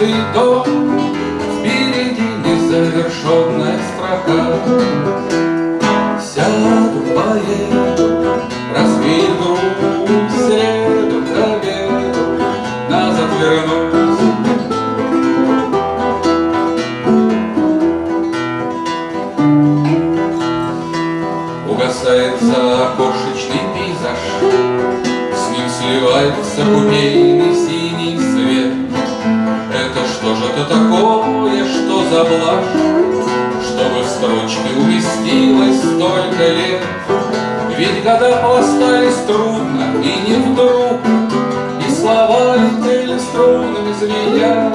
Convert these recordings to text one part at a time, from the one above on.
незакрытый дом, Впереди незавершенная строка. Сяду, поеду, развею года пластались трудно и не вдруг, И слова летели струнами звеня,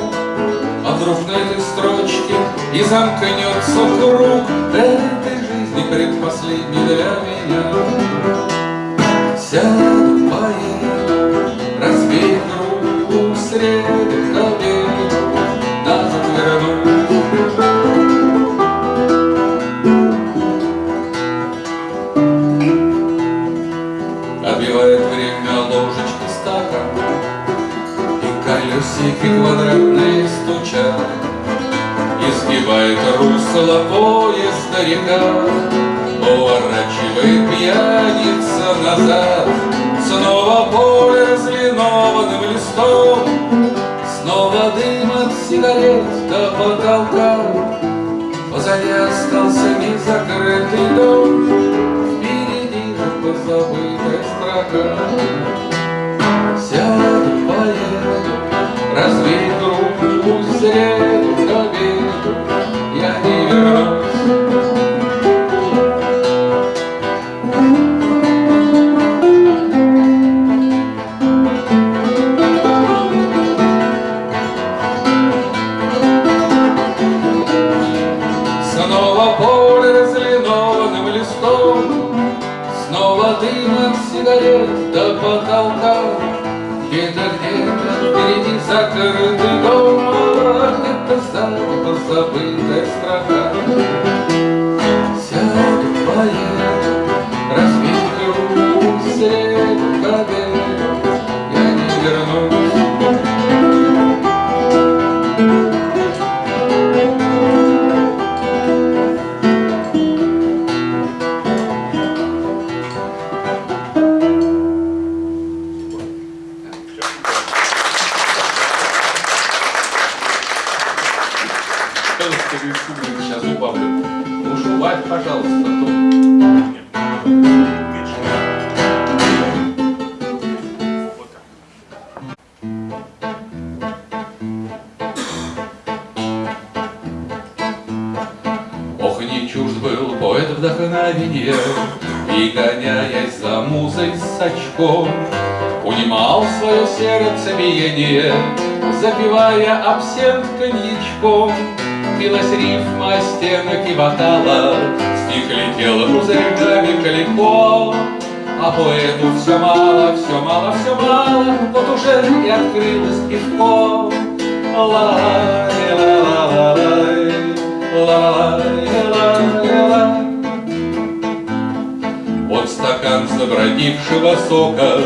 А вдруг на этой строчке и замкнется круг Этой жизни предпоследней для меня. Сяду, поеду, колесики квадратные стучат Изгибает русло поезда река. Поворачивает пьяница назад Снова поле разлинованным листом. Снова дым от сигарет до потолка. Позади остался незакрытый дом. Впереди же позабытая строка до потолка. Где-то, где-то впереди закрытый дом. Где-то сзади позабытая строка Сяду, поеду, очком, Унимал свое сердце биение, Запивая абсент коньячком. Билась рифма стенок и вокала, Стих летел пузырьками далеко, А поэту все мало, все мало, все мало, Вот уже и открылось пивко. Ла-ла-лай, ла-ла-ла-лай, ла-ла-лай, ла-ла-ла. Забродившего сока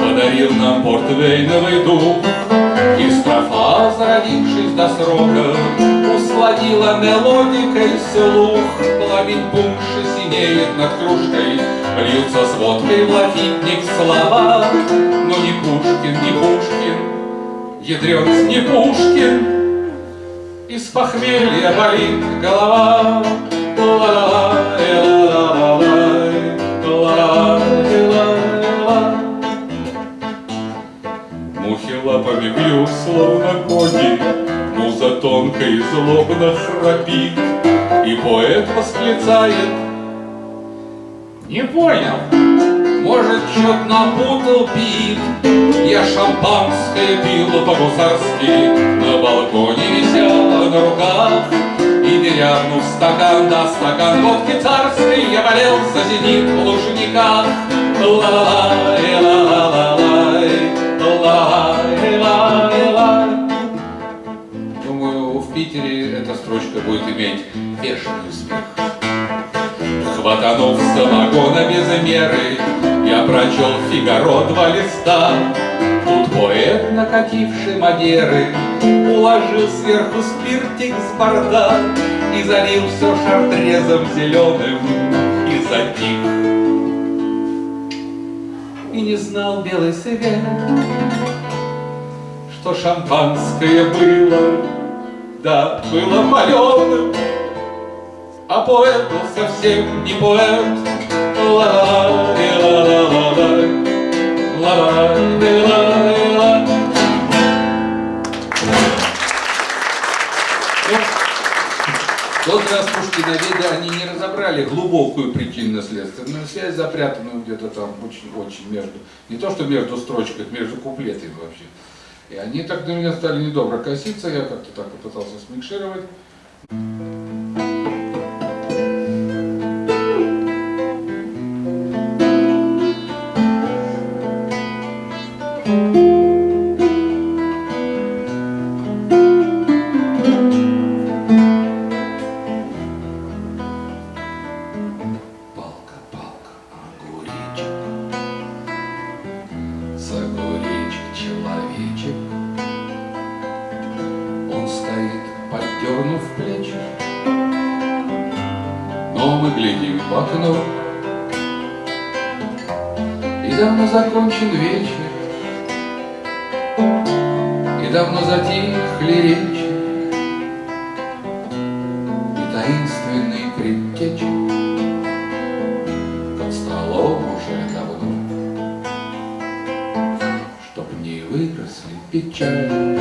Подарил нам портвейновый дух. И строфа, зародившись до срока Усладила мелодикой слух. Пламень пунша синеет над кружкой Льются с водкой в лафитник слова Но не Пушкин, не Пушкин Ядрёнц не Пушкин Из похмелья болит голова. Ла-ла-лай, Бьют, словно кони, Муза тонко и злобно храпит, И поэт восклицает Не понял, может, чё-то напутал пит? Я шампанское пил по-гусарски На балконе висела на руках. И перевернув стакан, да стакан водки царской, я болел за зенит в Лужниках. Ла-ла-лай, ла-ла-лай, ла-лай, Питере эта строчка будет иметь бешеный успех. Хватанув самогона без меры, я прочел Фигаро два листа. Тут поэт, накативший Мадеры, Уложил сверху спиртик с борта И залил все шартрезом зеленым И затих. И не знал белый свет, Что шампанское было, да, было паленым, А поэт был совсем не поэт. Ла-ла-ла-ла-ла-ла-ла, ла-ла-ла-ла-ла. Тот раз Пушкиноведы, они не разобрали глубокую причинно-следственную связь, запрятанную где-то там очень-очень между, не то что между строчками, между куплетами вообще. И они так на меня стали недобро коситься, я как-то так попытался смикшировать. Давно затихли речи, и таинственный предтечи под столом уже давно, Чтоб не выросли печали,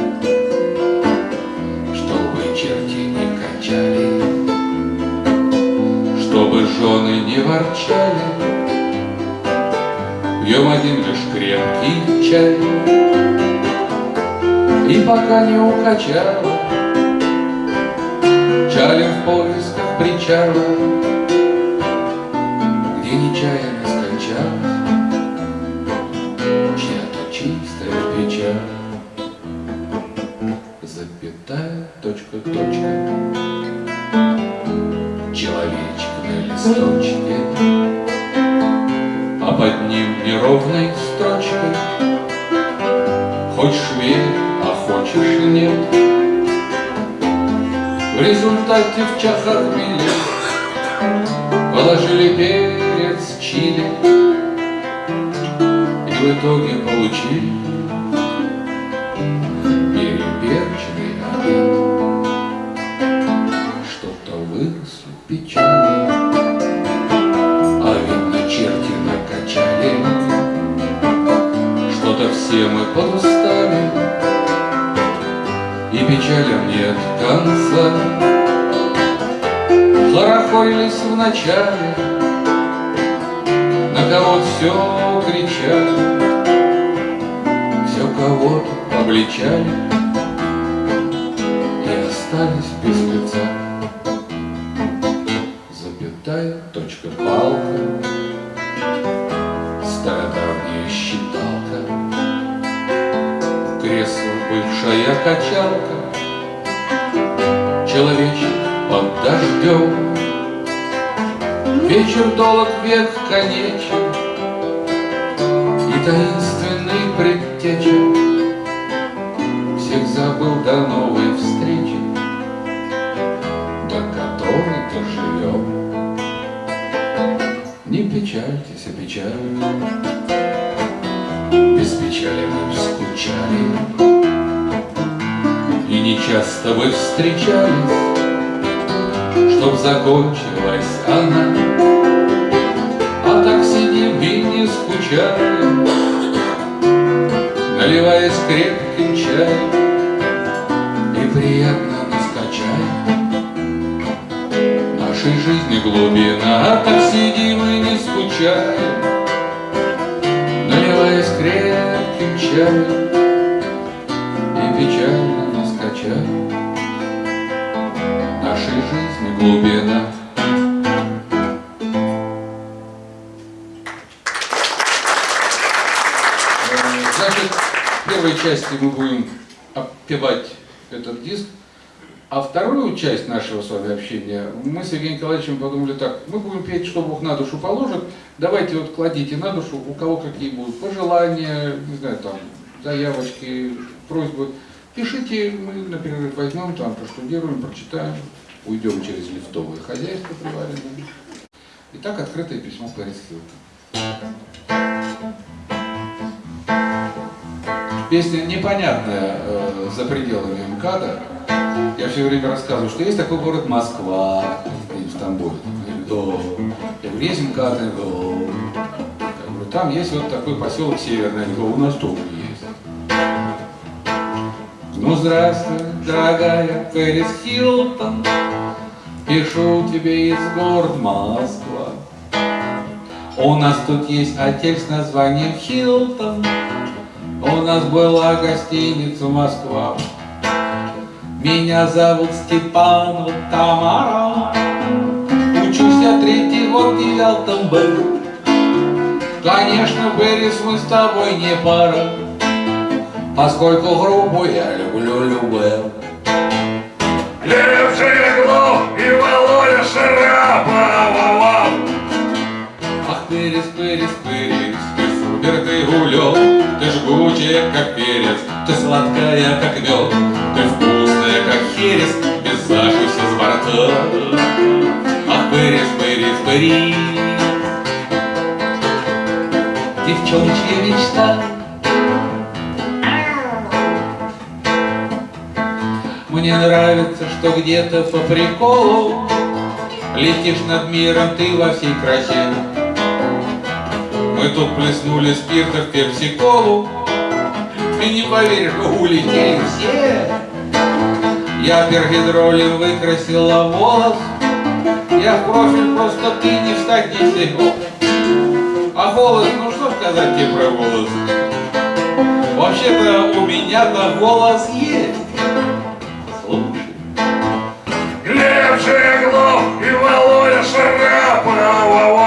Чтобы черти не качали, Чтобы жены не ворчали, Пьем один лишь крепкий чай. И пока не укачало, Чалим в поисках причала, где нечаянно все мы подустали И печалям нет конца. Хорохорились в начале На кого все кричали Все кого-то обличали И остались без Вечер долг, век конечен И таинственный предтеча Всех забыл до новой встречи До которой доживем. Не печальтесь, а печаль Без печали мы скучали И не часто вы встречались Чтоб закончилась она сидим и не скучаем Наливаясь крепким чаем И приятно нас качаем Нашей жизни глубина А так сидим и не скучаем Наливаясь крепким чаем И печально нас качаем Нашей жизни глубина. Части мы будем опевать этот диск, а вторую часть нашего с вами общения мы с Евгением Николаевичем подумали так, мы будем петь, что Бог на душу положит, давайте вот кладите на душу, у кого какие будут пожелания, не знаю, там, заявочки, просьбы. Пишите, мы на перерыв возьмем, там проштудируем, прочитаем, уйдем через лифтовое хозяйство приваренное. Итак, открытое письмо Пэрис Песня непонятная э, за пределами МКАДа. Я все время рассказываю, что есть такой город Москва в Тамбове. Я говорю, есть МКАД? Я говорю, там есть вот такой поселок Северный. Я говорю, у нас тоже есть. Ну, здравствуй, дорогая Пэрис Хилтон, Пишу тебе из города Москва. У нас тут есть отель с названием Хилтон, У нас была гостиница Москва. Меня зовут Степанова Тамара, Учусь я третий год в девятом Б. Конечно, Берис, мы с тобой не пара, Поскольку грубо я люблю любэ. Лев Жиглов и Володя Шарапова. Ах, Берис, Берис, супер, ты жгучая, как перец, ты сладкая, как мед, Ты вкусная, как херес, без закуси с борта. Ах, Берис, Берис, Берис, девчоночья мечта, Мне нравится, что где-то по приколу Летишь над миром ты во всей красе. Мы тут плеснули спирта в пепси-колу, Ты не поверишь, улетели все. Я пергидролем выкрасила волос, Я в профиль просто ты не встать не сего. А голос, ну что сказать тебе про голос? Вообще-то у меня-то голос есть. Глеб Жиглов и Володя Шарапова.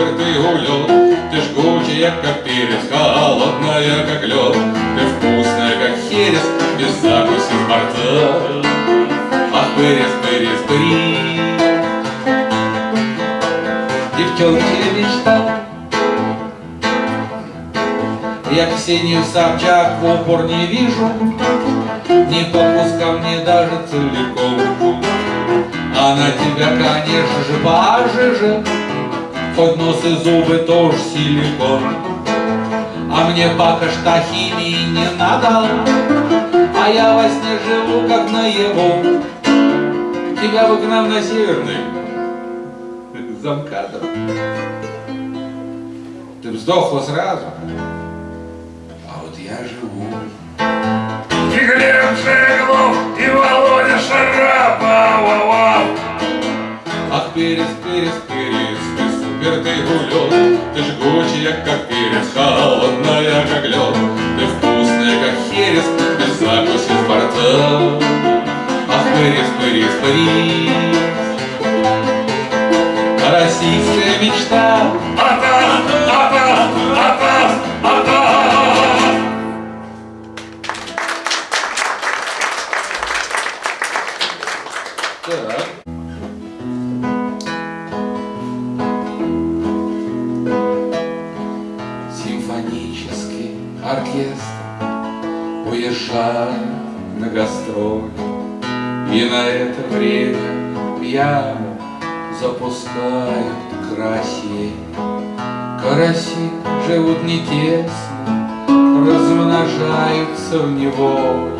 Супер, ты улет, Ты жгучая, как перец, холодная, как лед, Ты вкусная, как херес, без закуси с борта. Ах, Пырис, Пырис, Пырис, девчонки мечта. Я Ксению Собчак в упор не вижу, Не подпускав мне даже целиком. Она тебя, конечно же, пожиже, Хоть нос и зубы тоже силикон. А мне пока что химии не надо, А я во сне живу, как наяву. Тебя бы к нам на северный замкадом. Ты вздохла сразу, а вот я живу. И Глеб Жиглов и Володя Шарапова. Ах, перец, перец, перец, ты супер, ты гулет, Ты жгучая, как перец, холодная, как лед, Ты вкусная, как херес, без закуси с борта. Ах, перец, перец, перец, Российская мечта. Атас, атас, атас, атас. Так. Оркестр уезжает на гастроль, И на это время пьяно запускают карасей. Караси живут не тесно, размножаются в неволе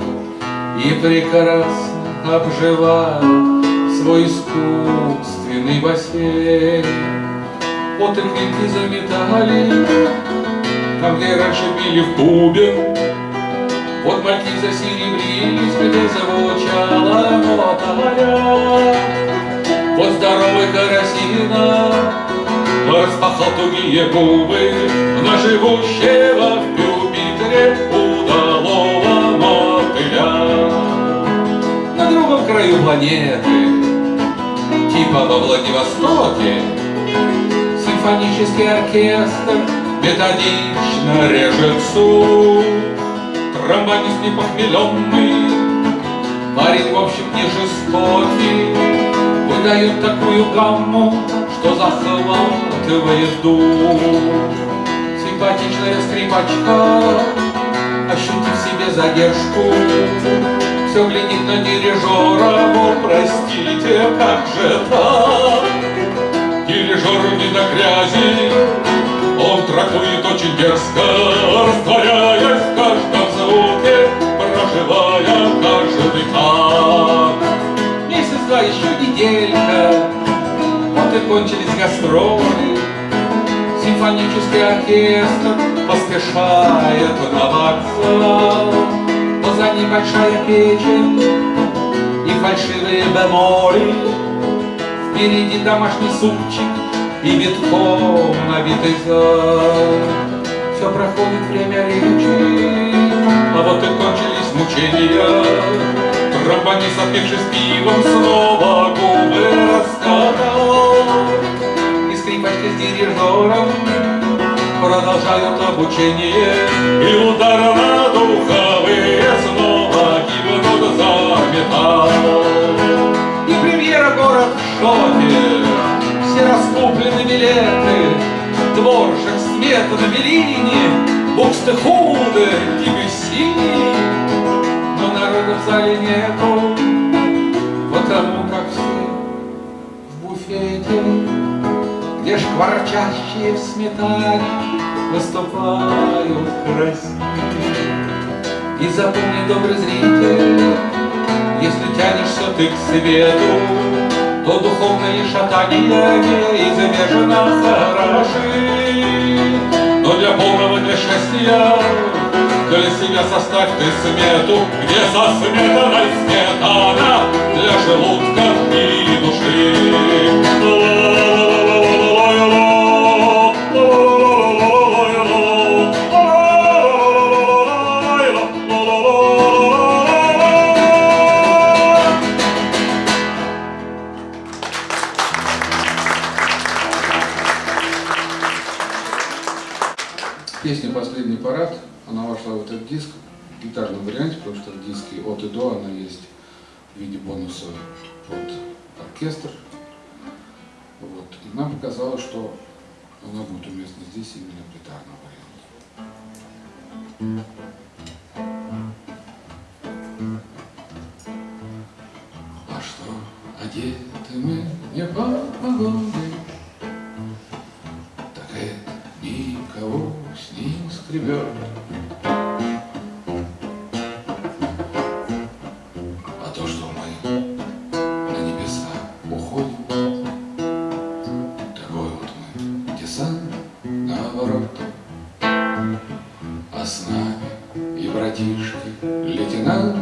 И прекрасно обживают свой искусственный бассейн. Вот и клинки заметали, где раньше били в бубен, Вот мальки засеребрились, где зазвучала мотоля. Вот здоровый карасина распахал тугие губы На живущего в Юпитере удалого мотыля. краю планеты, типа во Владивостоке, симфонический оркестр методично режет сук. Тромбонист непохмеленный, парень, в общем, не жестокий, выдает такую гамму, что захватывает дух. Симпатичная скрипачка, ощутив себе задержку, все глядит на дирижера, мол, простите, как же так? Дирижер не до грязи, он трактует очень дерзко, растворяясь в каждом звуке, проживая каждый так. Месяц-два, еще неделька, вот и кончились гастроли, Симфонический оркестр поспешает на вокзал, Позади большая печень и фальшивые бемоли, Впереди домашний супчик и битком набитый зал. Все проходит время речи, а вот и кончились мучения. Тромбонист, отпившись пивом, снова губы раскатал. И скрипачки с дирижером продолжают обучение. И удар на духовые снова гибнут за. И премьера город в шоке, все раскуплены билеты, Дворжик, Смета на Белине, Букстехуде, Дебюсси. Но народа в зале нету, потому как все в буфете, Где шкварчащие в сметане выступают красивее. И запомни, добрый зритель, если тянешься ты к свету, то духовные шатания неизбежно хороши. Но для полного для счастья, для себя составь ты смету, где со сметаной сметана для желудка и души. Песня «Последний парад», она вошла в этот диск в гитарном варианте, потому что в диске от и до она есть в виде бонуса под оркестр. Вот. И нам показалось, что она будет уместна здесь именно в гитарном варианте. А что, одеты мы не по погоде, скребет. А то, что мы на небеса уходим, такой вот мы десант наоборот. А с нами и братишки, лейтенанты,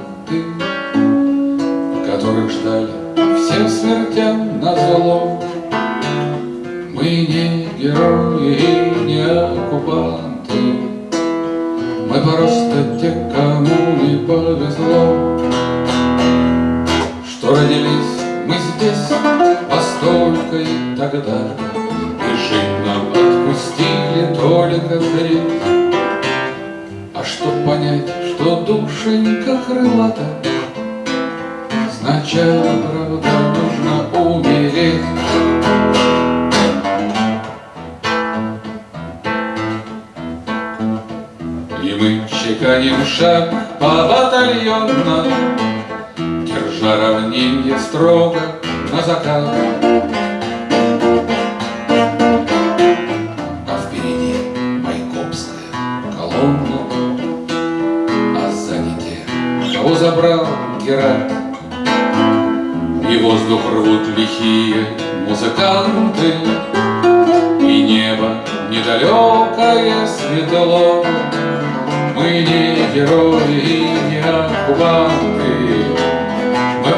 шаг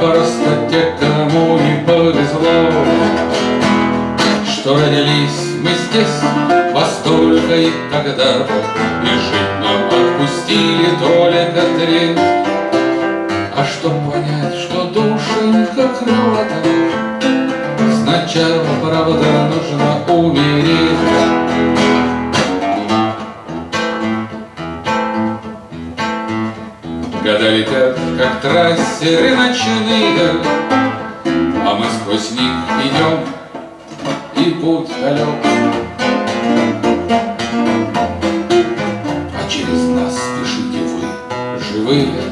просто те, кому не повезло, Что родились мы здесь во столько и тогда, И жить нам отпустили только треть. А чтоб понять, что души крылатая Сначала, правда, летят, как трассеры ночные А мы сквозь них идем И путь далек. А через нас спешите вы, живые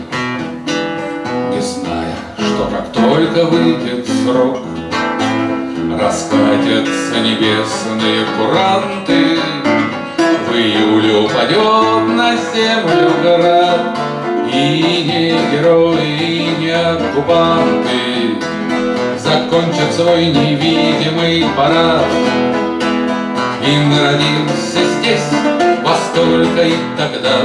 Не зная, что как только выйдет срок. Раскатятся небесные куранты В июле упадет на землю град И не герои, и не оккупанты. Закончат свой невидимый парад. И мы родимся здесь во столько и тогда.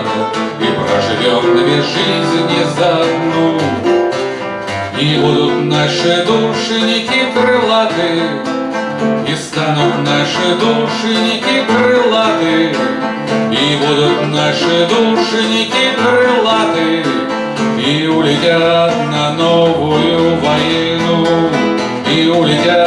И проживем две жизни за одну. И будут наши душеники крылаты, И станут наши душеники крылаты, И будут наши душеники крылаты, И улетят на новую войну, И улетят